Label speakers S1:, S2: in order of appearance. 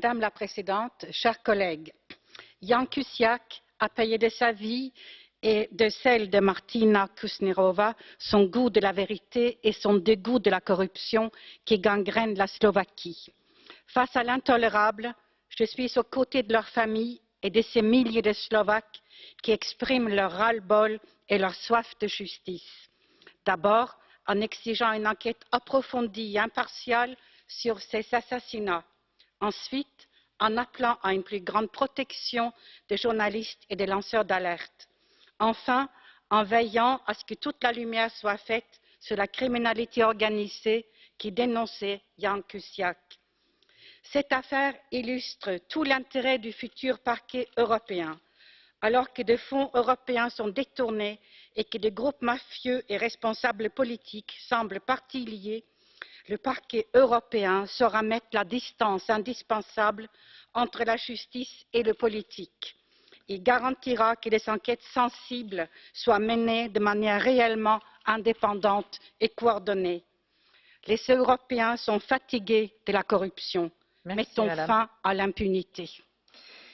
S1: Madame la Présidente, chers collègues, Jan Kuciak a payé de sa vie et de celle de Martina Kusnerova son goût de la vérité et son dégoût de la corruption qui gangrène la Slovaquie. Face à l'intolérable, je suis aux côtés de leurs familles et de ces milliers de Slovaques qui expriment leur ras-le-bol et leur soif de justice. D'abord, en exigeant une enquête approfondie et impartiale sur ces assassinats. Ensuite, en appelant à une plus grande protection des journalistes et des lanceurs d'alerte. Enfin, en veillant à ce que toute la lumière soit faite sur la criminalité organisée qui dénonçait Jan Kuciak. Cette affaire illustre tout l'intérêt du futur parquet européen. Alors que des fonds européens sont détournés et que des groupes mafieux et responsables politiques semblent partie liés, le parquet européen saura mettre la distance indispensable entre la justice et le politique. Il garantira que les enquêtes sensibles soient menées de manière réellement indépendante et coordonnée. Les Européens sont fatigués de la corruption. Mettons fin à l'impunité.